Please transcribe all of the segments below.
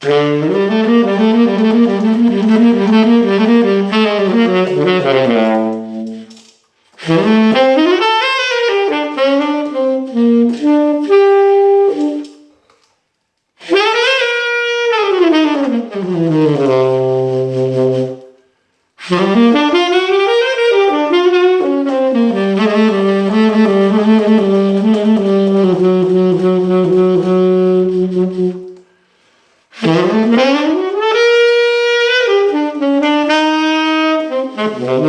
Mm-hmm. Thank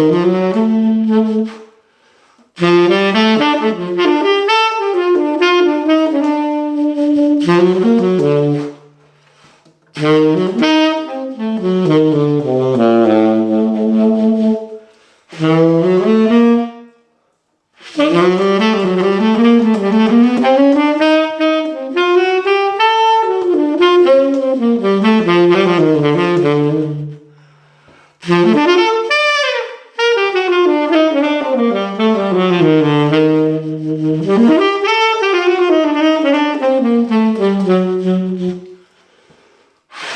you.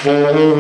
Mm-hmm.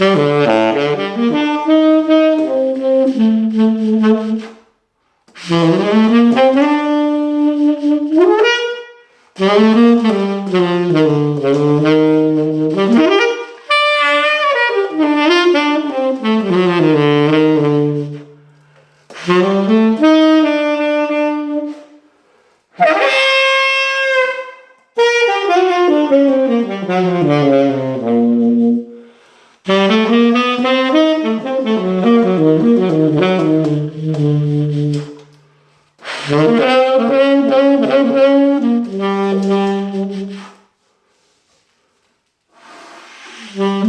Mm-hmm. Mm-hmm. Et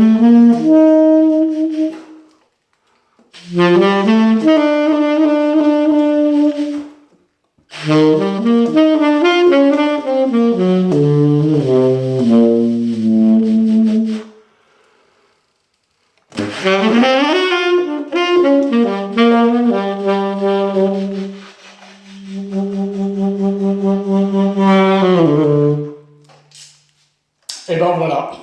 ben voilà.